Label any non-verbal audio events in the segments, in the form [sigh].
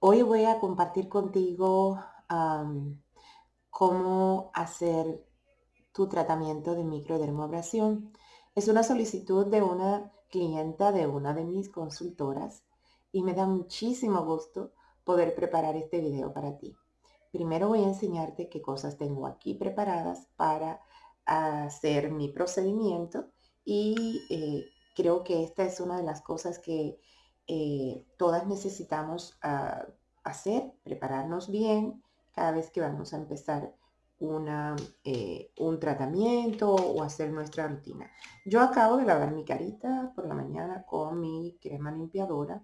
Hoy voy a compartir contigo cómo hacer tu tratamiento de microdermoabrasión. Es una solicitud de una clienta de una de mis consultoras y me da muchísimo gusto poder preparar este video para ti. Primero voy a enseñarte qué cosas tengo aquí preparadas para hacer mi procedimiento y eh, creo que esta es una de las cosas que eh, todas necesitamos ah, hacer, prepararnos bien cada vez que vamos a empezar una, eh, un tratamiento o hacer nuestra rutina. Yo acabo de lavar mi carita por la mañana con mi crema limpiadora.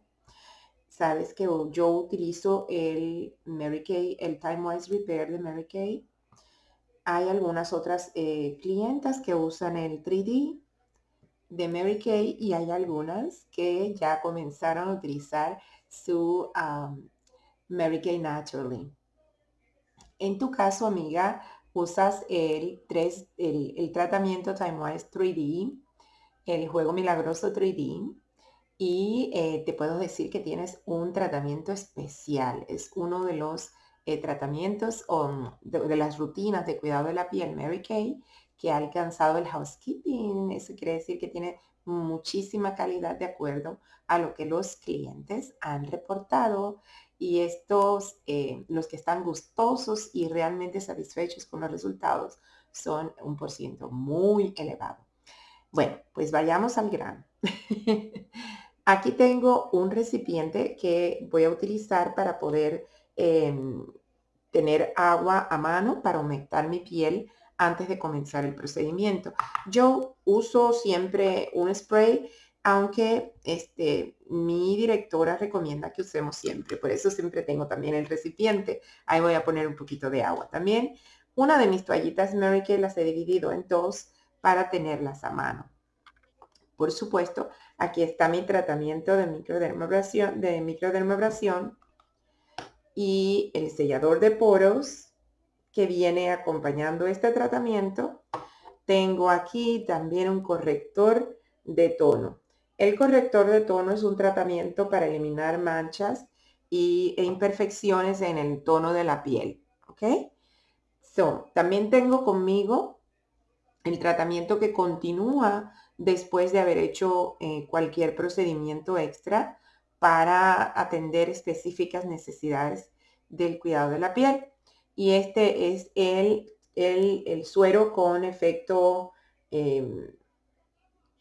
Sabes que yo utilizo el Mary Kay, el Time Wise Repair de Mary Kay. Hay algunas otras eh, clientas que usan el 3D de Mary Kay y hay algunas que ya comenzaron a utilizar su Mary Kay Naturally. En tu caso, amiga, usas el, 3, el, tratamiento TimeWise 3D, el juego milagroso 3D, y eh, te puedo decir que tienes un tratamiento especial. Es uno de los eh, tratamientos o de, de, las rutinas de cuidado de la piel Mary Kay que ha alcanzado el housekeeping. Eso quiere decir que tiene muchísima calidad de acuerdo a lo que los clientes han reportado y estos, eh, los que están gustosos y realmente satisfechos con los resultados son un por ciento muy elevado. Bueno, pues vayamos al grano. [laughs] Aquí tengo un recipiente que voy a utilizar para poder em, tener agua a mano para humectar mi piel antes de comenzar el procedimiento. Yo uso siempre un spray, aunque este, mi directora recomienda que usemos siempre. Por eso siempre tengo también el recipiente. Ahí voy a poner un poquito de agua también. Una de mis toallitas Mary Kay las he dividido en dos para tenerlas a mano. Por supuesto, aquí está mi tratamiento de microdermabrasión, de y el sellador de poros que viene acompañando este tratamiento. Tengo aquí también un corrector de tono. El corrector de tono es un tratamiento para eliminar manchas y, e imperfecciones en el tono de la piel. So, también tengo conmigo el tratamiento que continúa después de haber hecho eh, cualquier procedimiento extra para atender específicas necesidades del cuidado de la piel y este es el, el, suero con efecto em,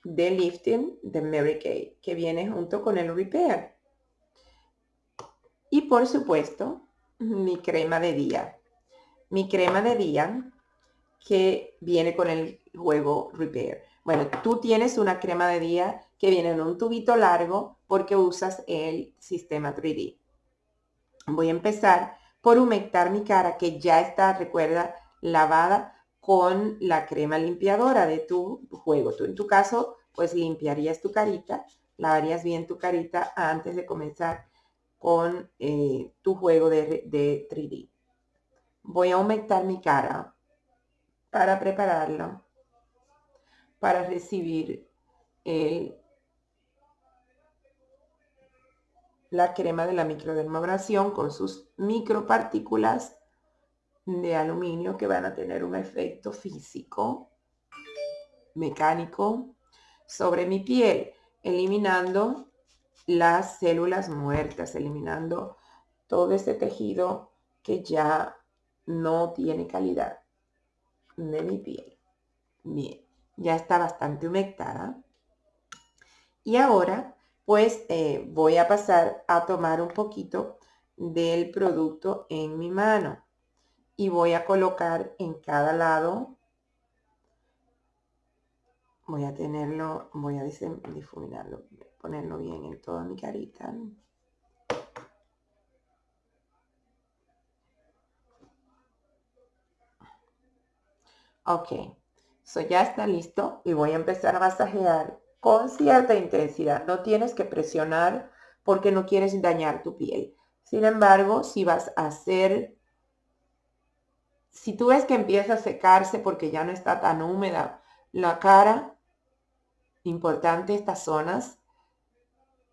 de lifting de Mary Kay, que viene junto con el repair. Y por supuesto, mi crema de día. Mi crema de día que viene con el juego repair. Bueno, tú tienes una crema de día que viene en un tubito largo porque usas el sistema 3D. Voy a empezar por humectar mi cara que ya está, recuerda, lavada con la crema limpiadora de tu juego. Tú en tu caso, pues limpiarías tu carita, lavarías bien tu carita antes de comenzar con eh, tu juego de, de 3D. Voy a humectar mi cara para prepararlo para recibir el la crema de la microdermabrasión con sus micropartículas de aluminio que van a tener un efecto físico, mecánico, sobre mi piel, eliminando las células muertas, eliminando todo ese tejido que ya no tiene calidad de mi piel. Bien, ya está bastante humectada. Y ahora pues eh, voy a pasar a tomar un poquito del producto en mi mano y voy a colocar en cada lado. Voy a tenerlo voy a difuminarlo ponerlo bien en toda mi carita. Ok so ya está listo y voy a empezar a masajear con cierta intensidad. No tienes que presionar porque no quieres dañar tu piel. Sin embargo, si vas a hacer, si tú ves que empieza a secarse porque ya no está tan húmeda la cara, importante estas zonas,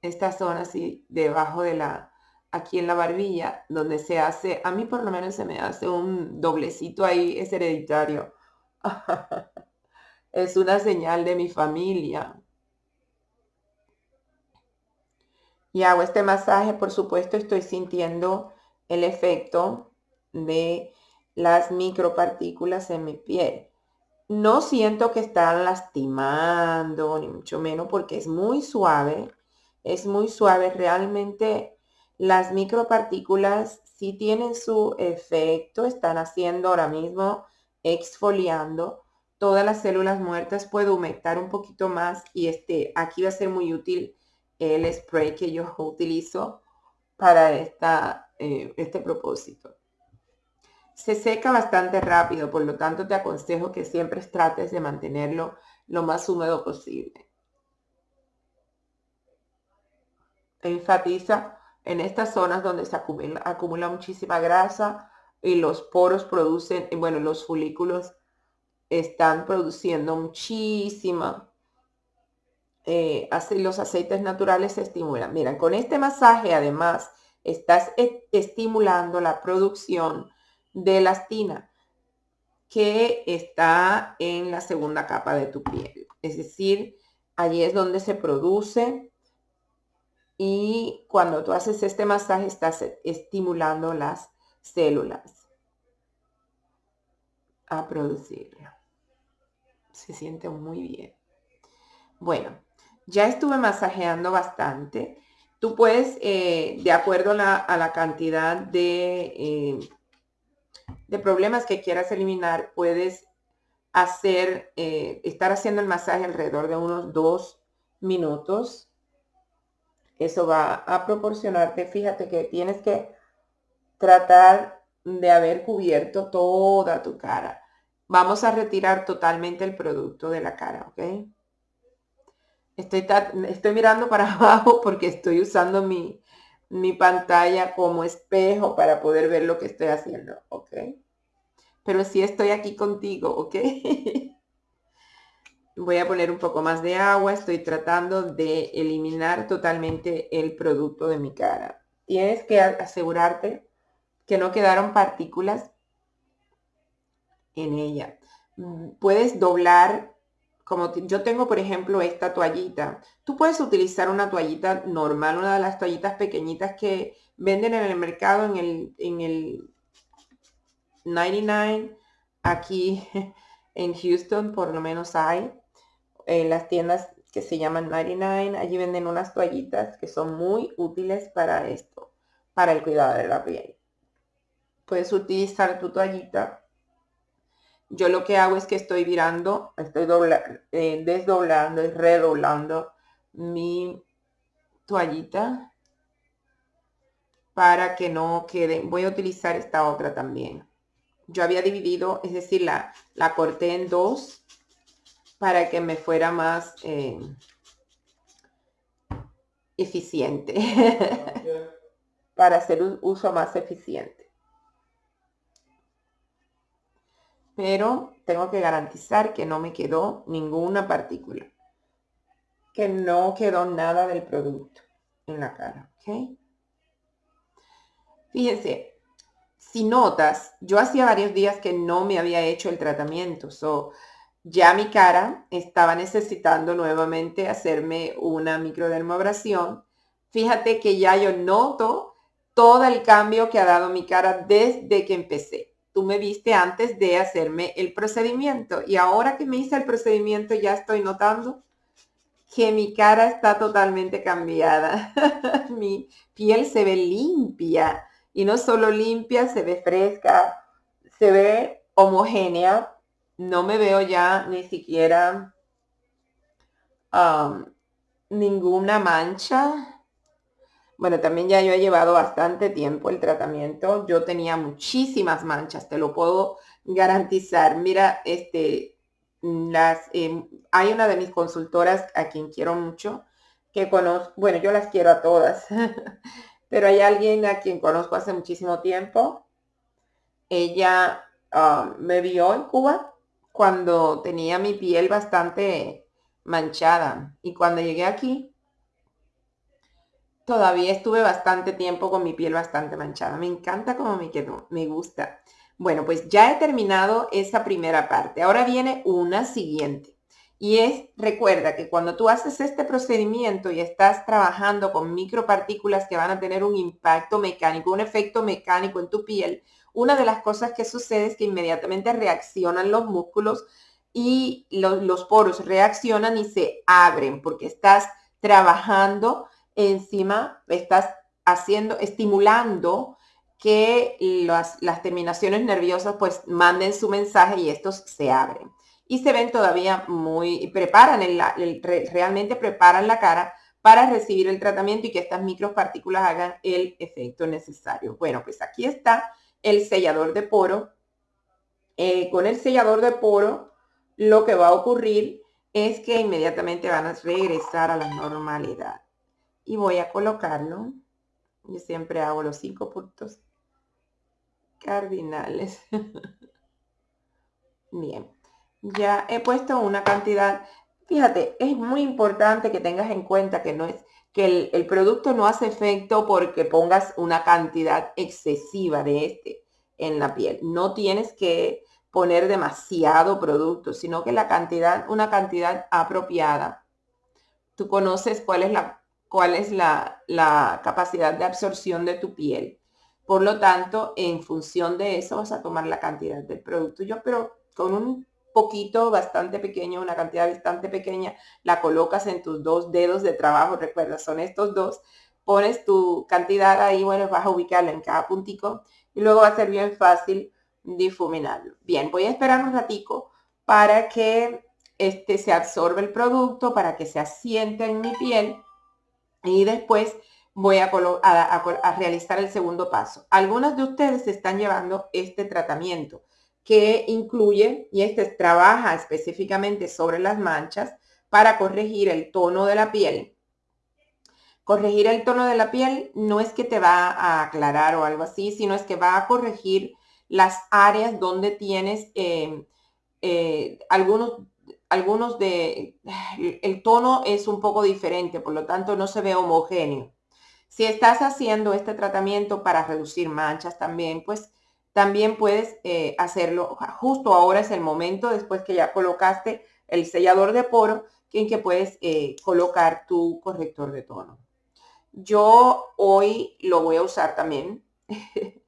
esta zona así debajo de la, aquí en la barbilla, donde se hace, a mí por lo menos se me hace un doblecito ahí, es hereditario. [laughs] es una señal de mi familia. Y hago este masaje, por supuesto, estoy sintiendo el efecto de las micropartículas en mi piel. No siento que están lastimando, ni mucho menos, porque es muy suave. Es muy suave. Realmente las micropartículas sí tienen su efecto. Están haciendo ahora mismo, exfoliando todas las células muertas. Puedo humectar un poquito más y este, aquí va a ser muy útil el spray que yo utilizo para esta, eh, este propósito. Se seca bastante rápido, por lo tanto te aconsejo que siempre trates de mantenerlo lo más húmedo posible. Enfatiza en estas zonas donde se acumula, acumula muchísima grasa y los poros producen, bueno, los folículos están produciendo muchísima eh, los aceites naturales se estimulan. Mira, con este masaje además estás e, estimulando la producción de elastina que está en la segunda capa de tu piel. Es decir, allí es donde se produce y cuando tú haces este masaje estás estimulando las células a producirlo. Se siente muy bien. Bueno, ya estuve masajeando bastante. Tú puedes, eh, de acuerdo a la, cantidad de, eh, de problemas que quieras eliminar, puedes hacer, eh, estar haciendo el masaje alrededor de unos dos minutos. Eso va a proporcionarte, fíjate que tienes que tratar de haber cubierto toda tu cara. Vamos a retirar totalmente el producto de la cara, ¿ok? Estoy, mirando para [laughs] abajo porque estoy usando mi, mi pantalla como espejo para poder ver lo que estoy haciendo, ¿ok? Pero sí estoy aquí contigo, ¿ok? [laughs] Voy a poner un poco más de agua. Estoy tratando de eliminar totalmente el producto de mi cara. Tienes que asegurarte que no quedaron partículas en ella. Mm, puedes doblar como yo tengo, por ejemplo, esta toallita. Tú puedes utilizar una toallita normal, una de las toallitas pequeñitas que venden en el mercado, en el, en el 99. Aquí [laughs] en Houston por lo menos hay. En las tiendas que se llaman 99, allí venden unas toallitas que son muy útiles para esto, para el cuidado de la piel. Puedes utilizar tu toallita yo lo que hago es que estoy virando, estoy eh, desdoblando y redoblando mi toallita para que no quede. Voy a utilizar esta otra también. Yo había dividido, es decir, la, la corté en dos para que me fuera más eh, eficiente. [laughs] para hacer un uso más eficiente. Pero tengo que garantizar que no me quedó ninguna partícula, que no quedó nada del producto en la cara, ¿ok? Fíjense, si notas, yo hacía varios días que no me había hecho el tratamiento, so, ya mi cara estaba necesitando nuevamente hacerme una microdermoabrasión. Fíjate que ya yo noto todo el cambio que ha dado mi cara desde que empecé tú me viste antes de hacerme el procedimiento y ahora que me hice el procedimiento ya estoy notando que mi cara está totalmente cambiada. [laughs] mi piel se ve limpia y no solo limpia, se ve fresca, se ve homogénea. No me veo ya ni siquiera ninguna mancha bueno, también ya yo he llevado bastante tiempo el tratamiento. Yo tenía muchísimas manchas, te lo puedo garantizar. Mira, este, las, em, hay una de mis consultoras a quien quiero mucho, que conozco, bueno, yo las quiero a todas, [laughs] pero hay alguien a quien conozco hace muchísimo tiempo. Ella ah, me vio en Cuba cuando tenía mi piel bastante manchada y cuando llegué aquí todavía estuve bastante tiempo con mi piel bastante manchada. Me encanta cómo me quedó, me gusta. Bueno, pues ya he terminado esa primera parte. Ahora viene una siguiente. Y es, recuerda que cuando tú haces este procedimiento y estás trabajando con micropartículas que van a tener un impacto mecánico, un efecto mecánico en tu piel, una de las cosas que sucede es que inmediatamente reaccionan los músculos y los, los poros reaccionan y se abren porque estás trabajando encima, estás haciendo, estimulando que las, terminaciones nerviosas pues manden su mensaje y estos se abren. Y se ven todavía muy, preparan, el, realmente preparan la cara para recibir el tratamiento y que estas micropartículas hagan el efecto necesario. Bueno, pues aquí está el sellador de poro. Eh, con el sellador de poro, lo que va a ocurrir es que inmediatamente van a regresar a la normalidad. Y voy a colocarlo. Yo siempre hago los cinco puntos cardinales. [laughs] Bien, ya he puesto una cantidad. Fíjate, es muy importante que tengas en cuenta que no es que el, producto no hace efecto porque pongas una cantidad excesiva de este en la piel. No tienes que poner demasiado producto, sino que la cantidad, una cantidad apropiada. Tú conoces cuál es la, cuál es la, capacidad de absorción de tu piel por lo tanto, en función de eso vas a tomar la cantidad del producto. Yo, pero con un poquito bastante pequeño, una cantidad bastante pequeña, la colocas en tus dos dedos de trabajo, recuerda, son estos dos, pones tu cantidad ahí, bueno, vas a ubicarla en cada puntico y luego va a ser bien fácil difuminarlo. Bien, voy a esperar un ratico para que este se absorbe el producto, para que se asiente en mi piel y después voy a, realizar el segundo paso. Algunas de ustedes están llevando este tratamiento que incluye, y este trabaja específicamente sobre las manchas para corregir el tono de la piel. Corregir el tono de la piel no es que te va a aclarar o algo así, sino es que va a corregir las áreas donde tienes eh, eh, algunos, algunos de, el tono es un poco diferente, por lo tanto no se ve homogéneo. Si estás haciendo este tratamiento para reducir manchas también, pues también puedes eh, hacerlo. Justo ahora es el momento, después que ya colocaste el sellador de poro, en que puedes eh, colocar tu corrector de tono. Yo hoy lo voy a usar también. [laughs]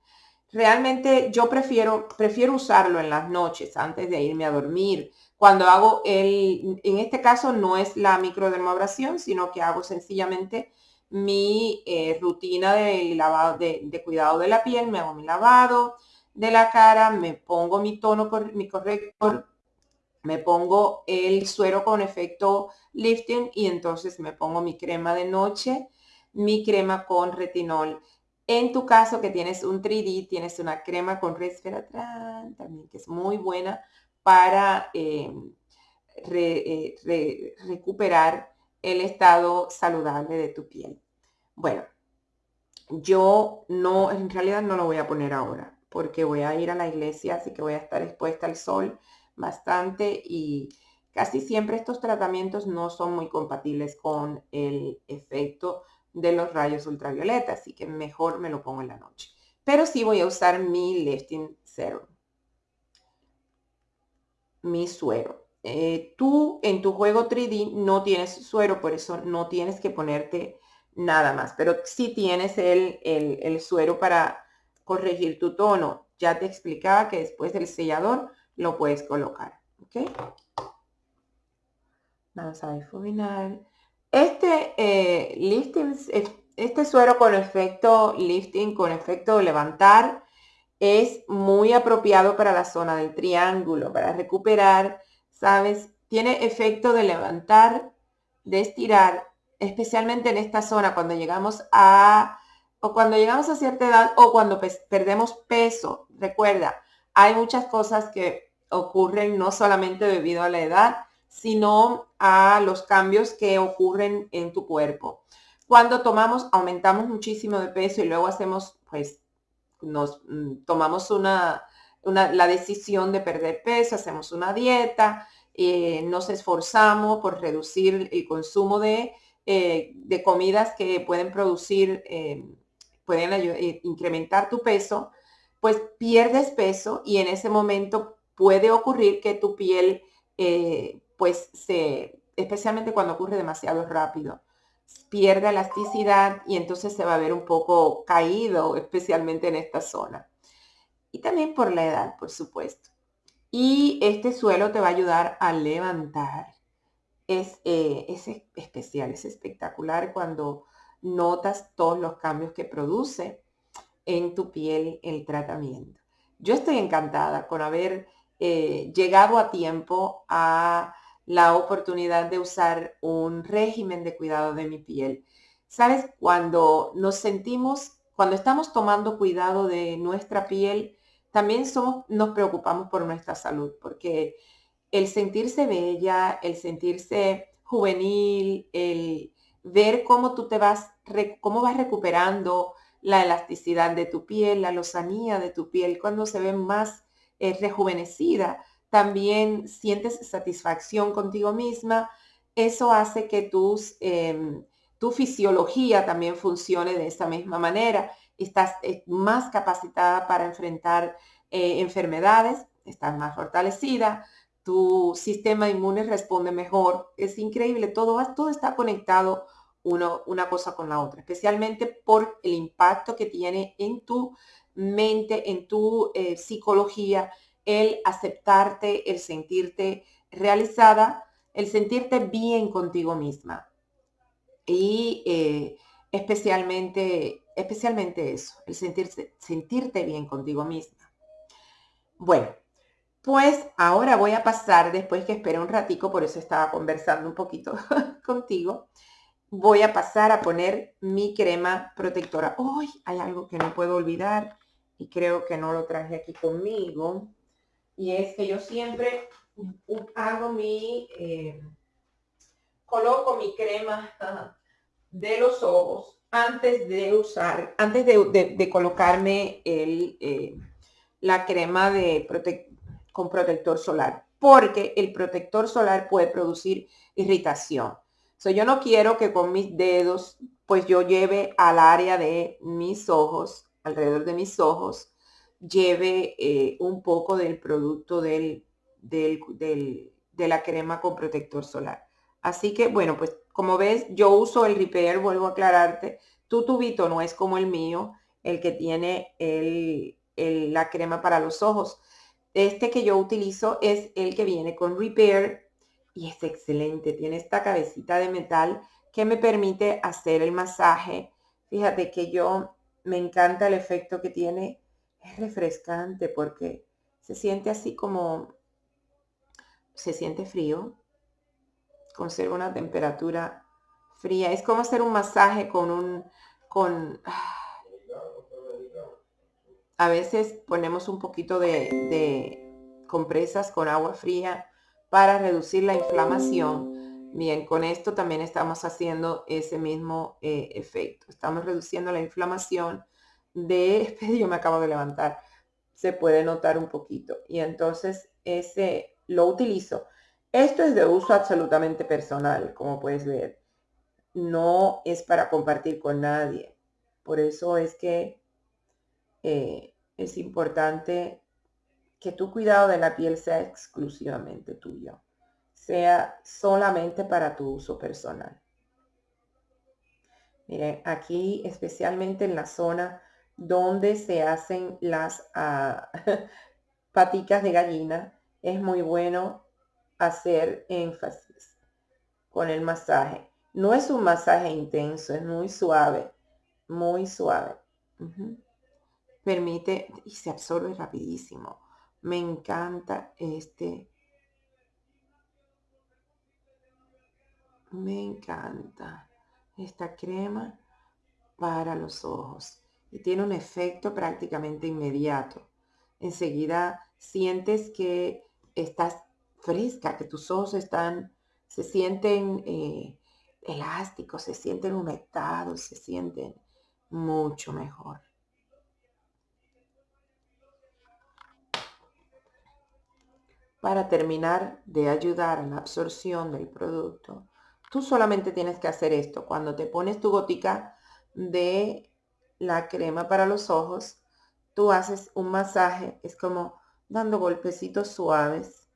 Realmente yo prefiero, prefiero usarlo en las noches antes de irme a dormir. Cuando hago el, en este caso no es la microdermabrasión, sino que hago sencillamente mi eh, rutina de, lavado, de, cuidado de la piel, me hago mi lavado de la cara, me pongo mi tono, mi corrector, me pongo el suero con efecto lifting y entonces me pongo mi crema de noche, mi crema con retinol. En tu caso que tienes un 3D, tienes una crema con resveratrol también que es muy buena para eh, eh, recuperar el estado saludable de tu piel. Bueno, yo no, en realidad no lo voy a poner ahora porque voy a ir a la iglesia, así que voy a estar expuesta al sol bastante y casi siempre estos tratamientos no son muy compatibles con el efecto de los rayos ultravioleta, así que mejor me lo pongo en la noche. Pero sí voy a usar mi lifting serum, mi suero. Eh, tú en tu juego 3D no tienes suero, por eso no tienes que ponerte nada más. Pero si tienes el, el, suero para corregir tu tono. Ya te explicaba que después del sellador lo puedes colocar. ¿Ok? Vamos a difuminar. Este eh, lifting, este suero con efecto lifting, con efecto levantar, es muy apropiado para la zona del triángulo, para recuperar ¿sabes? Tiene efecto de levantar, de estirar, especialmente en esta zona cuando llegamos a, o cuando llegamos a cierta edad o cuando perdemos peso. Recuerda, hay muchas cosas que ocurren no solamente debido a la edad, sino a los cambios que ocurren en tu cuerpo. Cuando tomamos, aumentamos muchísimo de peso y luego hacemos, pues, nos mm, tomamos una, la decisión de perder peso, hacemos una dieta, eh, nos esforzamos por reducir el consumo de eh, de comidas que pueden producir, eh, pueden eh, incrementar tu peso, pues pierdes peso y en ese momento puede ocurrir que tu piel, pues se, especialmente cuando ocurre demasiado rápido, pierde elasticidad y entonces se va a ver un poco caído, especialmente en esta zona. Y también por la edad, por supuesto. Y este suelo te va a ayudar a levantar. Es, eh, es especial, es espectacular cuando notas todos los cambios que produce en tu piel el tratamiento. Yo estoy encantada con haber eh, llegado a tiempo a la oportunidad de usar un régimen de cuidado de mi piel. Sabes, cuando nos sentimos, cuando estamos tomando cuidado de nuestra piel, también somos, nos preocupamos por nuestra salud, porque el sentirse bella, el sentirse juvenil, el ver cómo tú te vas, cómo vas recuperando la elasticidad de tu piel, la lozanía de tu piel, cuando se ve más eh, rejuvenecida, también sientes satisfacción contigo misma. Eso hace que tus, em, tu fisiología también funcione de esa misma manera. Estás eh, más capacitada para enfrentar eh, enfermedades, estás más fortalecida, tu sistema inmune responde mejor. Es increíble, todo, todo está conectado una cosa con la otra, especialmente por el impacto que tiene en tu mente, en tu eh, psicología, el aceptarte, el sentirte realizada, el sentirte bien contigo misma. Y eh, especialmente, especialmente eso, el sentirse, sentirte bien contigo misma. Bueno, pues ahora voy a pasar, después que esperé un ratico, por eso estaba conversando un poquito [laughs] contigo, voy a pasar a poner mi crema protectora. Hoy hay algo que no puedo olvidar y creo que no lo traje aquí conmigo y es que yo siempre hago mi, eh, coloco mi crema de los ojos antes de usar, antes de, colocarme el, eh, la crema de con protector solar, porque el protector solar puede producir irritación. So, yo no quiero que con mis dedos, pues yo lleve al área de mis ojos, alrededor de mis ojos, lleve eh, un poco del producto del, del, de la crema con protector solar. Así que, bueno, pues como ves, yo uso el Repair, vuelvo a aclararte. Tu tubito no es como el mío, el que tiene el, la crema para los ojos. Este que yo utilizo es el que viene con Repair y es excelente. Tiene esta cabecita de metal que me permite hacer el masaje. Fíjate que yo me encanta el efecto que tiene es refrescante porque se siente así como, se siente frío, conserva una temperatura fría. Es como hacer un masaje con un, con, a veces ponemos un poquito de, compresas con agua fría para reducir la inflamación. Bien, con esto también estamos haciendo ese mismo eh, efecto. Estamos reduciendo la inflamación de, yo me acabo de levantar, se puede notar un poquito. Y entonces ese lo utilizo. Esto es de uso absolutamente personal, como puedes ver. No es para compartir con nadie. Por eso es que eh, es importante que tu cuidado de la piel sea exclusivamente tuyo. Sea solamente para tu uso personal. Miren, aquí especialmente en la zona donde se hacen las ah, [laughs] paticas de gallina, es muy bueno hacer énfasis con el masaje. No es un masaje intenso, es muy suave, muy suave. Permite y se absorbe rapidísimo. Me encanta este. Me encanta esta crema para los ojos y tiene un efecto prácticamente inmediato. Enseguida sientes que estás fresca, que tus ojos están, se sienten eh, elásticos, se sienten humectados, se sienten mucho mejor. Para terminar de ayudar a la absorción del producto, Tú solamente tienes que hacer esto. Cuando te pones tu gotica de la crema para los ojos, tú haces un masaje, es como dando golpecitos suaves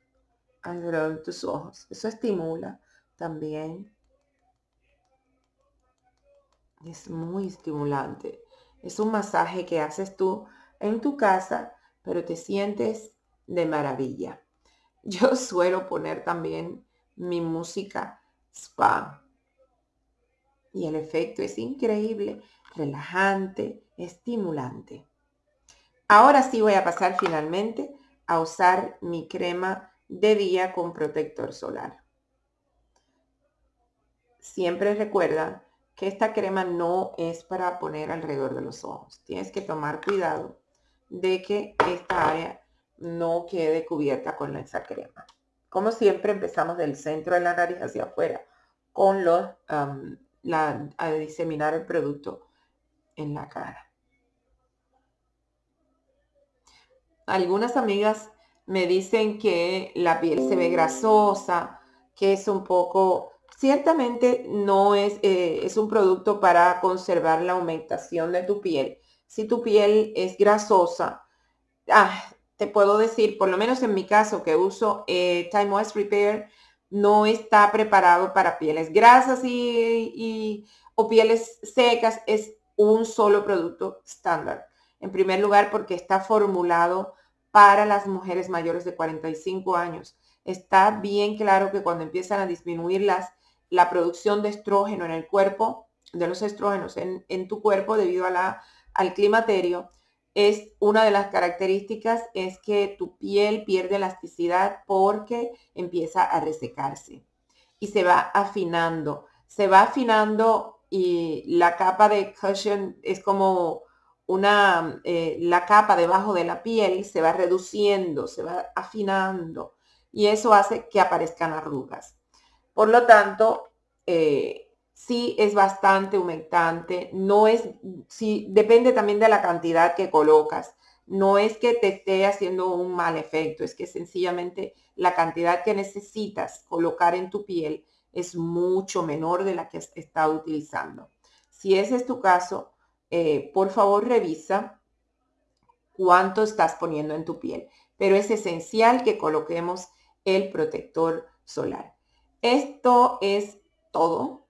alrededor de tus ojos. Eso estimula también. Es muy estimulante. Es un masaje que haces tú en tu casa, pero te sientes de maravilla. [laughs] Yo suelo poner también mi música spa. Y el efecto es increíble, relajante, estimulante. Ahora sí voy a pasar finalmente a usar mi crema de día con protector solar. Siempre recuerda que esta crema no es para poner alrededor de los ojos. Tienes que tomar cuidado de que esta área no quede cubierta con esa crema. Como siempre empezamos del centro de la nariz hacia afuera con los, la, a diseminar el producto en la cara. Algunas amigas me dicen que la piel se ve grasosa, que es un poco, ciertamente no es, eh, es un producto para conservar la aumentación de tu piel. Si tu piel es grasosa, ah, te puedo decir, por lo menos en mi caso que uso eh, Time Moist Repair, no está preparado para pieles grasas y, o pieles secas. Es un solo producto estándar. En primer lugar, porque está formulado para las mujeres mayores de 45 años. Está bien claro que cuando empiezan a disminuir las, la producción de estrógeno en el cuerpo, de los estrógenos en, en tu cuerpo debido a la, al climaterio, es una de las características es que tu piel pierde elasticidad porque empieza a resecarse y se va afinando. Se va afinando y la capa de cushion es como una, eh, la capa debajo de la piel se va reduciendo, se va afinando y eso hace que aparezcan arrugas. Por lo tanto, eh, sí es bastante humectante, no es, sí, depende también de la cantidad que colocas. No es que te esté haciendo un mal efecto, es que sencillamente la cantidad que necesitas colocar en tu piel es mucho menor de la que has estado utilizando. Si ese es tu caso, eh, por favor revisa cuánto estás poniendo en tu piel. Pero es esencial que coloquemos el protector solar. Esto es todo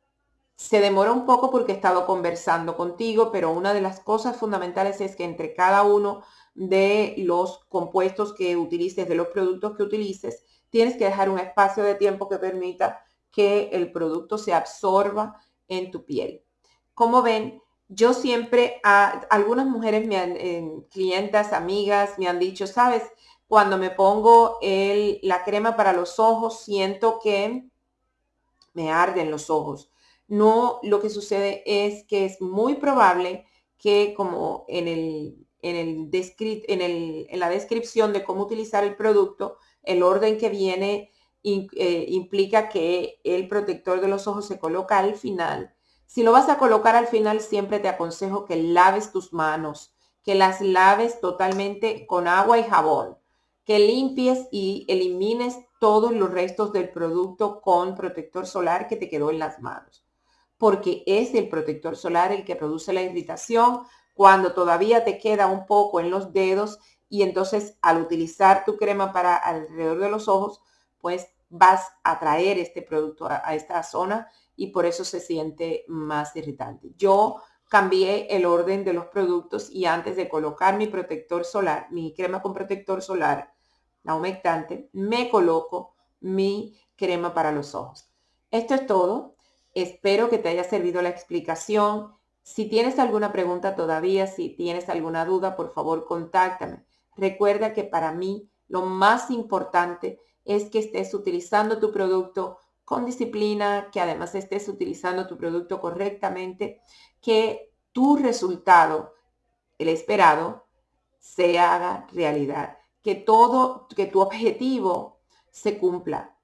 se demora un poco porque he estado conversando contigo, pero una de las cosas fundamentales es que entre cada uno de los compuestos que utilices, de los productos que utilices, tienes que dejar un espacio de tiempo que permita que el producto se absorba en tu piel. Como ven, yo siempre, a, algunas mujeres, me han, clientas, amigas, me han dicho, sabes, cuando me pongo el, la crema para los ojos, siento que me arden los ojos no, lo que sucede es que es muy probable que como en, el, en, el en, el, en la descripción de cómo utilizar el producto, el orden que viene eh, implica que el protector de los ojos se coloca al final. Si lo vas a colocar al final, siempre te aconsejo que laves tus manos, que las laves totalmente con agua y jabón, que limpies y elimines todos los restos del producto con protector solar que te quedó en las manos porque es el protector solar el que produce la irritación cuando todavía te queda un poco en los dedos y entonces al utilizar tu crema para alrededor de los ojos, pues vas a traer este producto a, esta zona y por eso se siente más irritante. Yo cambié el orden de los productos y antes de colocar mi protector solar, mi crema con protector solar, la humectante, me coloco mi crema para los ojos. Esto es todo. Espero que te haya servido la explicación. Si tienes alguna pregunta todavía, si tienes alguna duda, por favor, contáctame. Recuerda que para mí lo más importante es que estés utilizando tu producto con disciplina, que además estés utilizando tu producto correctamente, que tu resultado, el esperado, se haga realidad, que todo, que tu objetivo se cumpla,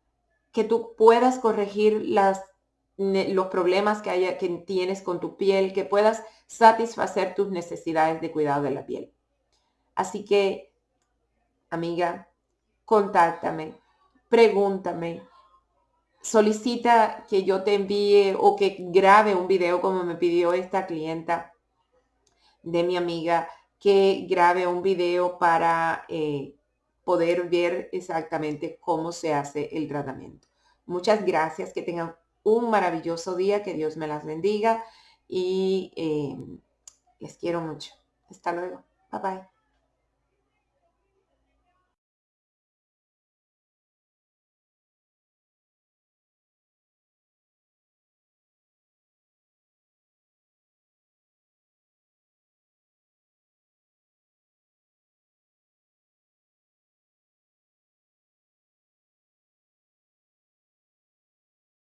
que tú puedas corregir las los problemas que, haya, que tienes con tu piel, que puedas satisfacer tus necesidades de cuidado de la piel. Así que, amiga, contáctame, pregúntame, solicita que yo te envíe o que grabe un video como me pidió esta clienta de mi amiga, que grabe un video para eh, poder ver exactamente cómo se hace el tratamiento. Muchas gracias, que tengan un maravilloso día, que Dios me las bendiga y eh, les quiero mucho. Hasta luego. Bye bye.